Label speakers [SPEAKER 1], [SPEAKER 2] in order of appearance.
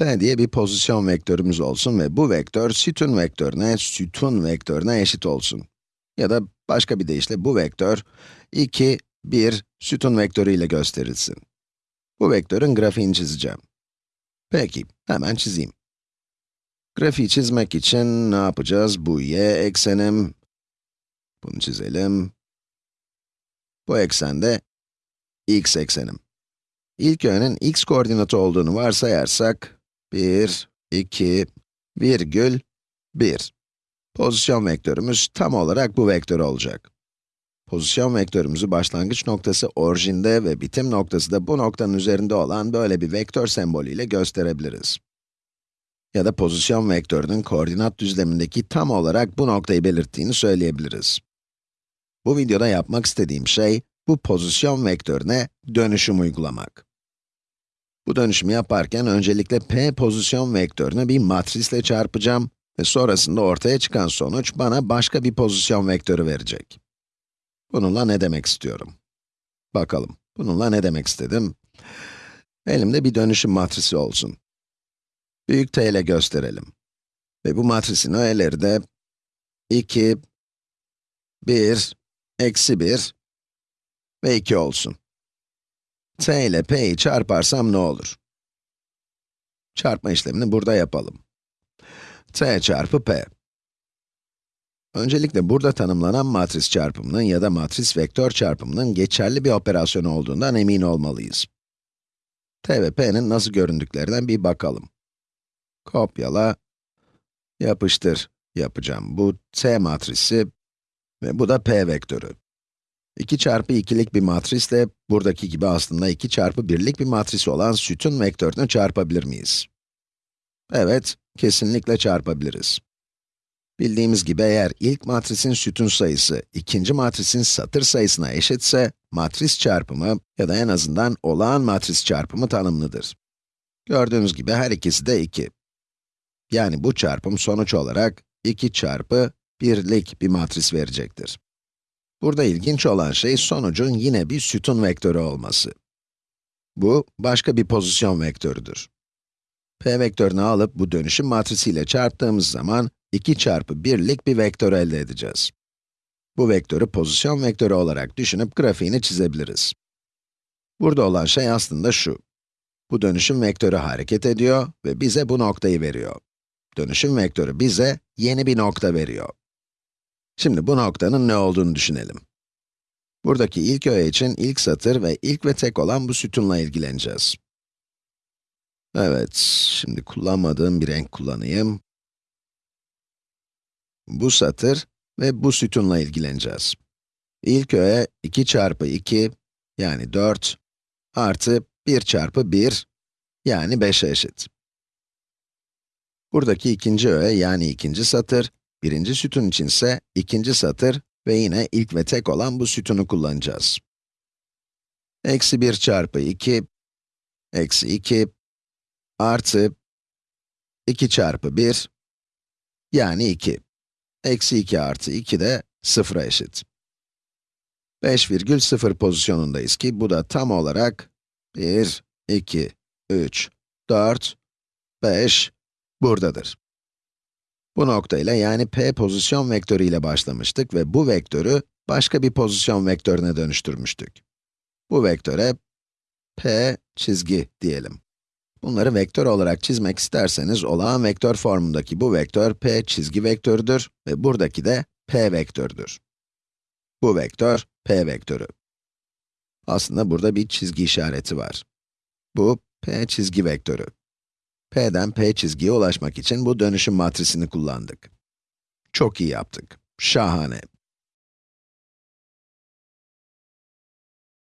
[SPEAKER 1] P diye bir pozisyon vektörümüz olsun ve bu vektör sütun vektörüne, sütun vektörüne eşit olsun. Ya da başka bir deyişle bu vektör 2, 1 sütun vektörü ile gösterilsin. Bu vektörün grafiğini çizeceğim. Peki, hemen çizeyim. Grafiği çizmek için ne yapacağız? Bu y eksenim. Bunu çizelim. Bu eksende x eksenim. İlk yönün x koordinatı olduğunu varsayarsak, 1, 2, virgül, 1. Pozisyon vektörümüz tam olarak bu vektör olacak. Pozisyon vektörümüzü başlangıç noktası orijinde ve bitim noktası da bu noktanın üzerinde olan böyle bir vektör sembolüyle gösterebiliriz. Ya da pozisyon vektörünün koordinat düzlemindeki tam olarak bu noktayı belirttiğini söyleyebiliriz. Bu videoda yapmak istediğim şey, bu pozisyon vektörüne dönüşüm uygulamak. Bu dönüşümü yaparken öncelikle p pozisyon vektörünü bir matrisle çarpacağım ve sonrasında ortaya çıkan sonuç bana başka bir pozisyon vektörü verecek. Bununla ne demek istiyorum? Bakalım, bununla ne demek istedim? Elimde bir dönüşüm matrisi olsun. Büyük T ile gösterelim. Ve bu matrisin öğeleri de 2, 1, eksi 1 ve 2 olsun. T ile p'yi çarparsam ne olur? Çarpma işlemini burada yapalım. t çarpı p. Öncelikle burada tanımlanan matris çarpımının ya da matris vektör çarpımının geçerli bir operasyon olduğundan emin olmalıyız. t ve p'nin nasıl göründüklerinden bir bakalım. Kopyala, yapıştır yapacağım. Bu t matrisi ve bu da p vektörü. 2 çarpı 2'lik bir matrisle, buradaki gibi aslında 2 çarpı 1'lik bir matris olan sütun vektörünü çarpabilir miyiz? Evet, kesinlikle çarpabiliriz. Bildiğimiz gibi eğer ilk matrisin sütun sayısı, ikinci matrisin satır sayısına eşitse, matris çarpımı ya da en azından olağan matris çarpımı tanımlıdır. Gördüğünüz gibi her ikisi de 2. Yani bu çarpım sonuç olarak 2 çarpı 1'lik bir matris verecektir. Burada ilginç olan şey sonucun yine bir sütun vektörü olması. Bu, başka bir pozisyon vektörüdür. P vektörünü alıp bu dönüşüm matrisiyle çarptığımız zaman 2 çarpı 1'lik bir vektör elde edeceğiz. Bu vektörü pozisyon vektörü olarak düşünüp grafiğini çizebiliriz. Burada olan şey aslında şu. Bu dönüşüm vektörü hareket ediyor ve bize bu noktayı veriyor. Dönüşüm vektörü bize yeni bir nokta veriyor. Şimdi bu noktanın ne olduğunu düşünelim. Buradaki ilk öğe için ilk satır ve ilk ve tek olan bu sütunla ilgileneceğiz. Evet, şimdi kullanmadığım bir renk kullanayım. Bu satır ve bu sütunla ilgileneceğiz. İlk öğe 2 çarpı 2, yani 4, artı 1 çarpı 1, yani 5'e eşit. Buradaki ikinci öğe, yani ikinci satır, birinci sütun için ise ikinci satır ve yine ilk ve tek olan bu sütunu kullanacağız. Eksi 1 çarpı 2, eksi 2, artı 2 çarpı 1, yani 2. Eksi 2 artı 2 de 0'a eşit. 5,0 pozisyonundayız ki bu da tam olarak 1, 2, 3, 4, 5 buradadır. Bu nokta ile yani p pozisyon vektörü ile başlamıştık ve bu vektörü başka bir pozisyon vektörüne dönüştürmüştük. Bu vektöre p çizgi diyelim. Bunları vektör olarak çizmek isterseniz olağan vektör formundaki bu vektör p çizgi vektörüdür ve buradaki de p vektörüdür. Bu vektör p vektörü. Aslında burada bir çizgi işareti var. Bu p çizgi vektörü. P'den p çizgiye ulaşmak için bu dönüşüm matrisini kullandık. Çok iyi yaptık. Şahane.